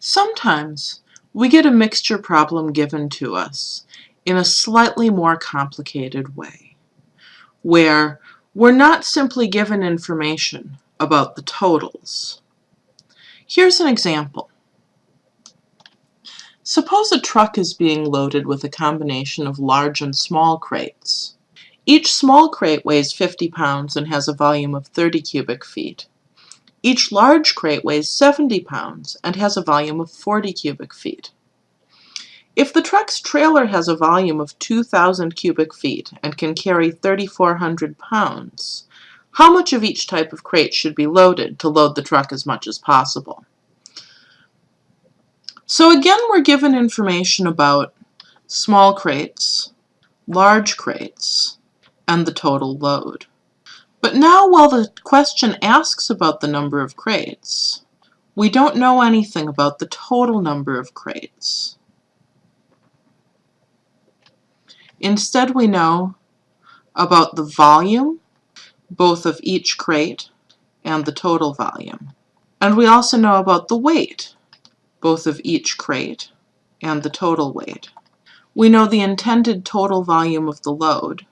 Sometimes we get a mixture problem given to us in a slightly more complicated way, where we're not simply given information about the totals. Here's an example. Suppose a truck is being loaded with a combination of large and small crates. Each small crate weighs 50 pounds and has a volume of 30 cubic feet. Each large crate weighs 70 pounds and has a volume of 40 cubic feet. If the truck's trailer has a volume of 2,000 cubic feet and can carry 3,400 pounds, how much of each type of crate should be loaded to load the truck as much as possible? So again, we're given information about small crates, large crates, and the total load. But now while the question asks about the number of crates, we don't know anything about the total number of crates. Instead we know about the volume, both of each crate and the total volume. And we also know about the weight, both of each crate and the total weight. We know the intended total volume of the load,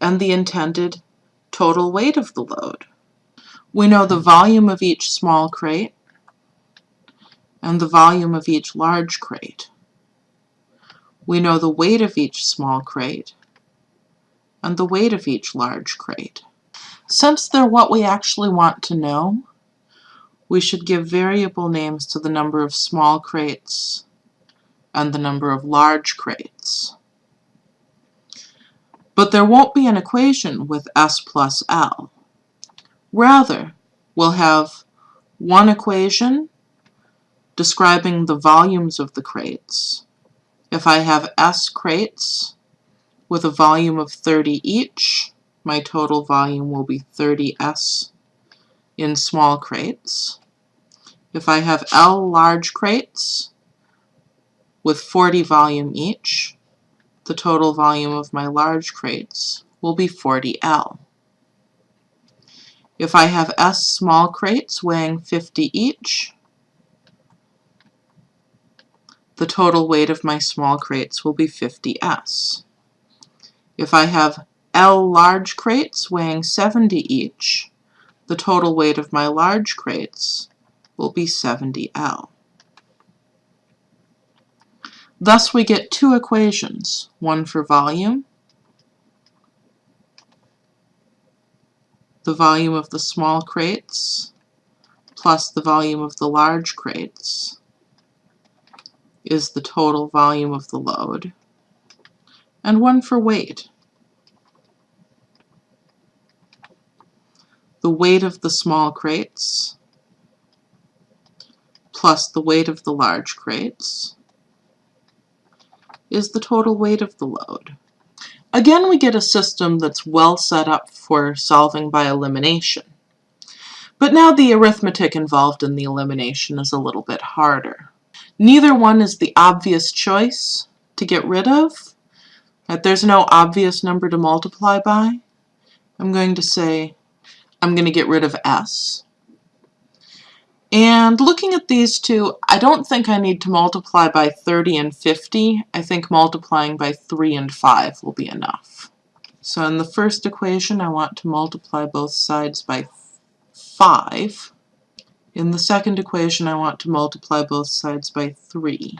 and the intended total weight of the load. We know the volume of each small crate and the volume of each large crate. We know the weight of each small crate and the weight of each large crate. Since they're what we actually want to know, we should give variable names to the number of small crates and the number of large crates. But there won't be an equation with S plus L. Rather, we'll have one equation describing the volumes of the crates. If I have S crates with a volume of 30 each, my total volume will be 30S in small crates. If I have L large crates with 40 volume each, the total volume of my large crates will be 40L. If I have S small crates weighing 50 each, the total weight of my small crates will be 50S. If I have L large crates weighing 70 each, the total weight of my large crates will be 70L. Thus we get two equations, one for volume, the volume of the small crates, plus the volume of the large crates is the total volume of the load, and one for weight. The weight of the small crates plus the weight of the large crates is the total weight of the load. Again, we get a system that's well set up for solving by elimination. But now the arithmetic involved in the elimination is a little bit harder. Neither one is the obvious choice to get rid of. That there's no obvious number to multiply by. I'm going to say I'm going to get rid of s. And looking at these two, I don't think I need to multiply by 30 and 50. I think multiplying by 3 and 5 will be enough. So in the first equation, I want to multiply both sides by 5. In the second equation, I want to multiply both sides by 3.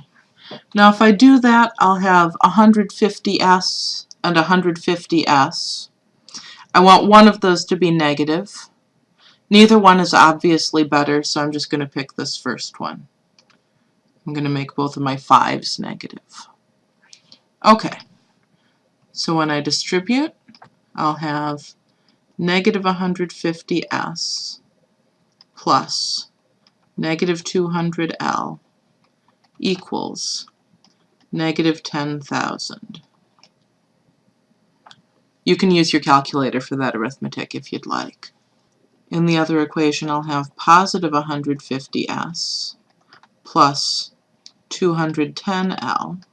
Now if I do that, I'll have 150s and 150s. I want one of those to be negative. Neither one is obviously better, so I'm just going to pick this first one. I'm going to make both of my 5's negative. Okay, so when I distribute, I'll have negative 150s plus negative 200L equals negative 10,000. You can use your calculator for that arithmetic if you'd like. In the other equation, I'll have positive 150s plus 210L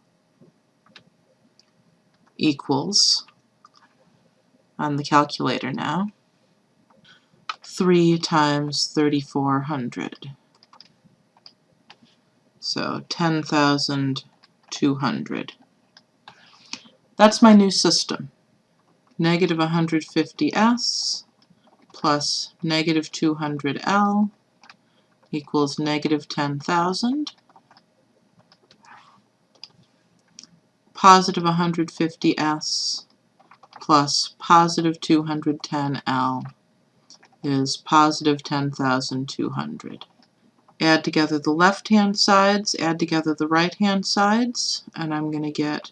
equals, on the calculator now, 3 times 3400. So 10,200. That's my new system. Negative 150s plus negative 200L equals negative 10,000. Positive 150S plus positive 210L is positive 10,200. Add together the left-hand sides, add together the right-hand sides, and I'm going to get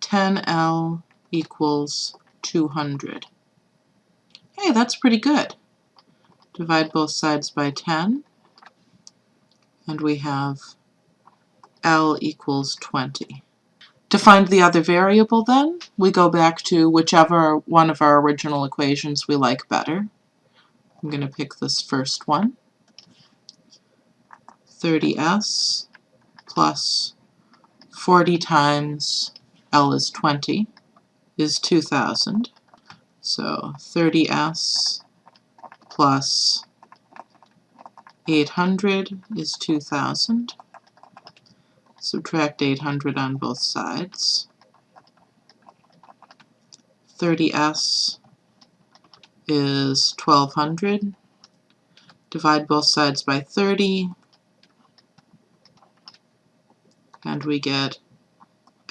10L equals 200. Hey, that's pretty good. Divide both sides by 10, and we have L equals 20. To find the other variable then, we go back to whichever one of our original equations we like better. I'm going to pick this first one. 30s plus 40 times L is 20 is 2000. So 30s plus 800 is 2000. Subtract 800 on both sides. 30s is 1200. Divide both sides by 30, and we get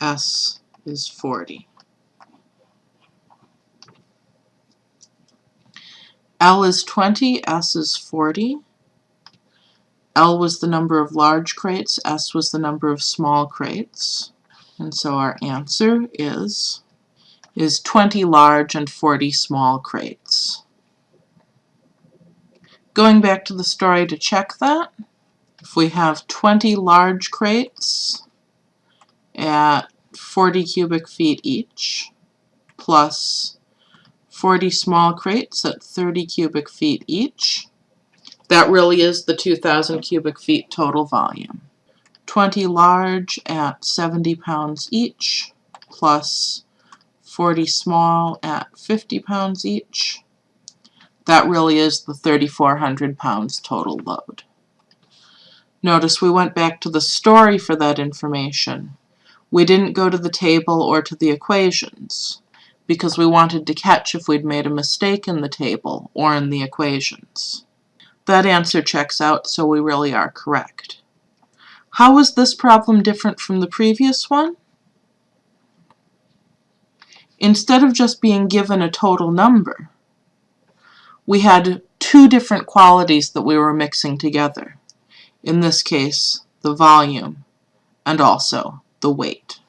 S is 40. L is 20, S is 40. L was the number of large crates, S was the number of small crates. And so our answer is, is 20 large and 40 small crates. Going back to the story to check that, if we have 20 large crates at 40 cubic feet each, plus 40 small crates at 30 cubic feet each, that really is the 2,000 cubic feet total volume. 20 large at 70 pounds each, plus 40 small at 50 pounds each. That really is the 3,400 pounds total load. Notice we went back to the story for that information. We didn't go to the table or to the equations because we wanted to catch if we'd made a mistake in the table or in the equations. That answer checks out, so we really are correct. How was this problem different from the previous one? Instead of just being given a total number, we had two different qualities that we were mixing together. In this case, the volume and also the weight.